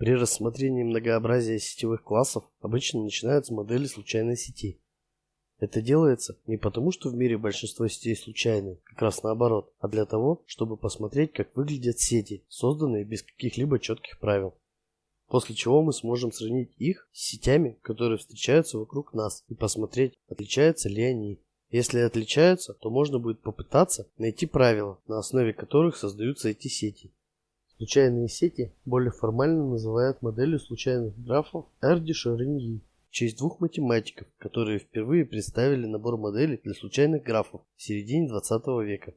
При рассмотрении многообразия сетевых классов обычно начинают с модели случайной сети. Это делается не потому, что в мире большинство сетей случайны, как раз наоборот, а для того, чтобы посмотреть, как выглядят сети, созданные без каких-либо четких правил. После чего мы сможем сравнить их с сетями, которые встречаются вокруг нас, и посмотреть, отличаются ли они. Если отличаются, то можно будет попытаться найти правила, на основе которых создаются эти сети. Случайные сети более формально называют моделью случайных графов Эрди-Шариньи в честь двух математиков, которые впервые представили набор моделей для случайных графов в середине 20 века.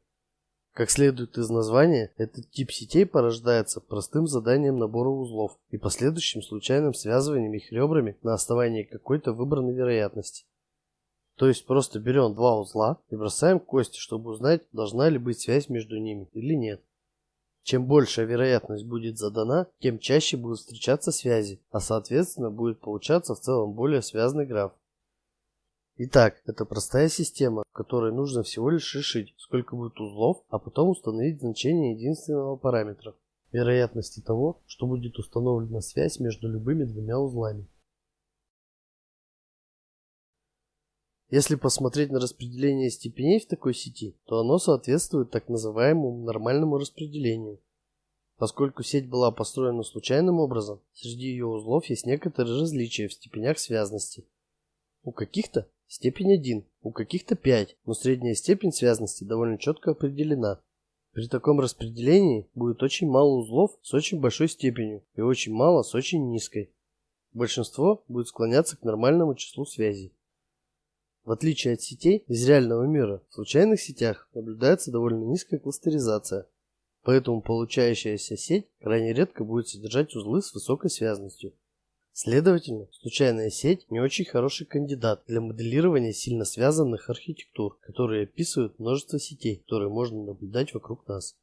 Как следует из названия, этот тип сетей порождается простым заданием набора узлов и последующим случайным связыванием их ребрами на основании какой-то выбранной вероятности. То есть просто берем два узла и бросаем кости, чтобы узнать, должна ли быть связь между ними или нет. Чем большая вероятность будет задана, тем чаще будут встречаться связи, а соответственно будет получаться в целом более связанный граф. Итак, это простая система, которой нужно всего лишь решить, сколько будет узлов, а потом установить значение единственного параметра – вероятности того, что будет установлена связь между любыми двумя узлами. Если посмотреть на распределение степеней в такой сети, то оно соответствует так называемому нормальному распределению. Поскольку сеть была построена случайным образом, среди ее узлов есть некоторые различия в степенях связности. У каких-то степень 1, у каких-то 5, но средняя степень связности довольно четко определена. При таком распределении будет очень мало узлов с очень большой степенью и очень мало с очень низкой. Большинство будет склоняться к нормальному числу связей. В отличие от сетей из реального мира, в случайных сетях наблюдается довольно низкая кластеризация, поэтому получающаяся сеть крайне редко будет содержать узлы с высокой связностью. Следовательно, случайная сеть не очень хороший кандидат для моделирования сильно связанных архитектур, которые описывают множество сетей, которые можно наблюдать вокруг нас.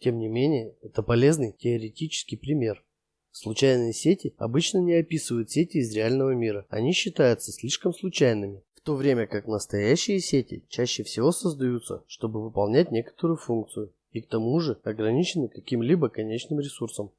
Тем не менее, это полезный теоретический пример. Случайные сети обычно не описывают сети из реального мира, они считаются слишком случайными, то время как настоящие сети чаще всего создаются, чтобы выполнять некоторую функцию и к тому же ограничены каким-либо конечным ресурсом.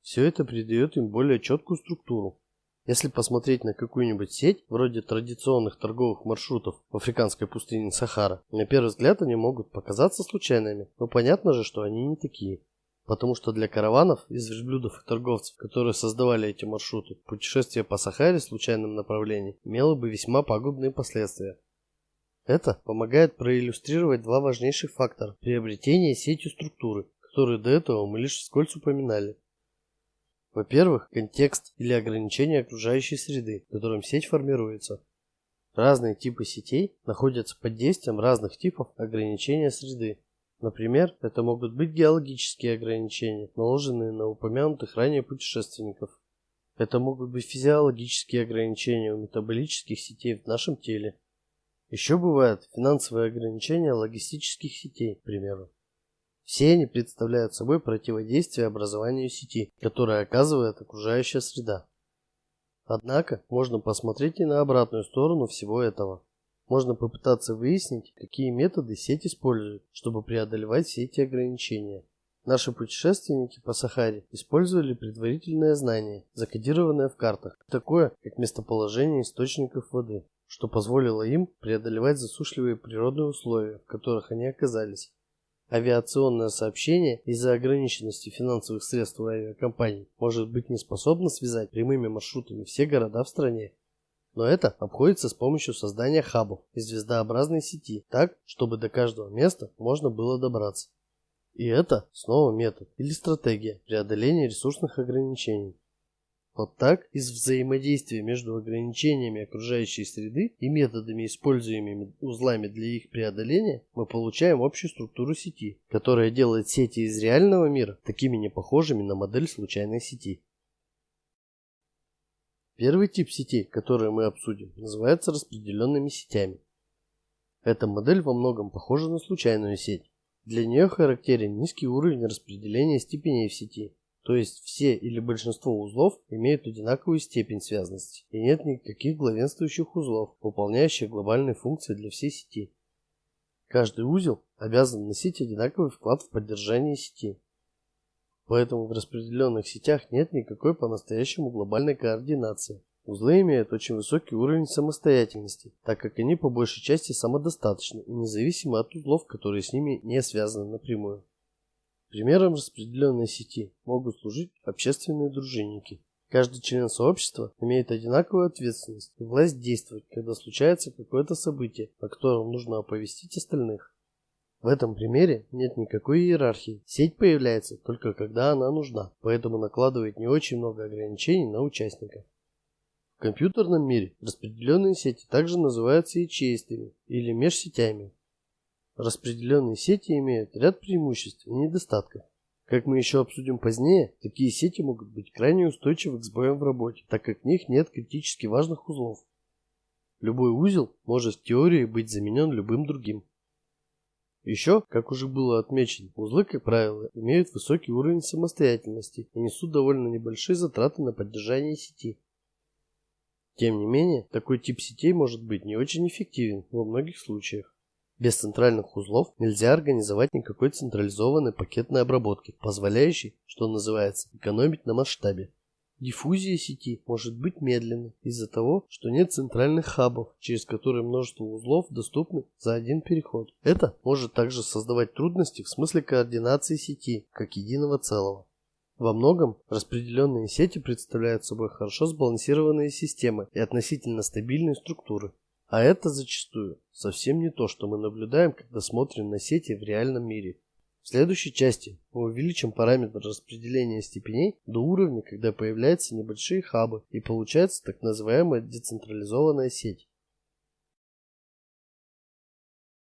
Все это придает им более четкую структуру. Если посмотреть на какую-нибудь сеть, вроде традиционных торговых маршрутов в африканской пустыне Сахара, на первый взгляд они могут показаться случайными, но понятно же, что они не такие. Потому что для караванов из верблюдов и торговцев, которые создавали эти маршруты, путешествие по Сахаре в случайном направлении имело бы весьма пагубные последствия. Это помогает проиллюстрировать два важнейших фактора приобретения сетью структуры, которые до этого мы лишь вскользь упоминали. Во-первых, контекст или ограничение окружающей среды, в котором сеть формируется. Разные типы сетей находятся под действием разных типов ограничения среды, Например, это могут быть геологические ограничения, наложенные на упомянутых ранее путешественников. Это могут быть физиологические ограничения у метаболических сетей в нашем теле. Еще бывают финансовые ограничения логистических сетей, к примеру. Все они представляют собой противодействие образованию сети, которое оказывает окружающая среда. Однако, можно посмотреть и на обратную сторону всего этого. Можно попытаться выяснить, какие методы сеть использует, чтобы преодолевать все эти ограничения. Наши путешественники по Сахаре использовали предварительное знание, закодированное в картах, такое как местоположение источников воды, что позволило им преодолевать засушливые природные условия, в которых они оказались. Авиационное сообщение из-за ограниченности финансовых средств у авиакомпаний может быть не способно связать прямыми маршрутами все города в стране, но это обходится с помощью создания хабов и звездообразной сети, так, чтобы до каждого места можно было добраться. И это снова метод или стратегия преодоления ресурсных ограничений. Вот так, из взаимодействия между ограничениями окружающей среды и методами, используемыми узлами для их преодоления, мы получаем общую структуру сети, которая делает сети из реального мира такими непохожими на модель случайной сети. Первый тип сетей, который мы обсудим, называется распределенными сетями. Эта модель во многом похожа на случайную сеть. Для нее характерен низкий уровень распределения степеней в сети, то есть все или большинство узлов имеют одинаковую степень связности, и нет никаких главенствующих узлов, выполняющих глобальные функции для всей сети. Каждый узел обязан носить одинаковый вклад в поддержание сети. Поэтому в распределенных сетях нет никакой по-настоящему глобальной координации. Узлы имеют очень высокий уровень самостоятельности, так как они по большей части самодостаточны и независимы от узлов, которые с ними не связаны напрямую. Примером распределенной сети могут служить общественные дружинники. Каждый член сообщества имеет одинаковую ответственность и власть действовать, когда случается какое-то событие, о котором нужно оповестить остальных. В этом примере нет никакой иерархии. Сеть появляется только когда она нужна, поэтому накладывает не очень много ограничений на участников. В компьютерном мире распределенные сети также называются ячеистыми или межсетями. Распределенные сети имеют ряд преимуществ и недостатков. Как мы еще обсудим позднее, такие сети могут быть крайне устойчивы к сбоям в работе, так как в них нет критически важных узлов. Любой узел может в теории быть заменен любым другим. Еще, как уже было отмечено, узлы, как правило, имеют высокий уровень самостоятельности и несут довольно небольшие затраты на поддержание сети. Тем не менее, такой тип сетей может быть не очень эффективен во многих случаях. Без центральных узлов нельзя организовать никакой централизованной пакетной обработки, позволяющей, что называется, экономить на масштабе. Диффузия сети может быть медленной из-за того, что нет центральных хабов, через которые множество узлов доступны за один переход. Это может также создавать трудности в смысле координации сети, как единого целого. Во многом распределенные сети представляют собой хорошо сбалансированные системы и относительно стабильные структуры. А это зачастую совсем не то, что мы наблюдаем, когда смотрим на сети в реальном мире. В следующей части мы увеличим параметр распределения степеней до уровня, когда появляются небольшие хабы и получается так называемая децентрализованная сеть.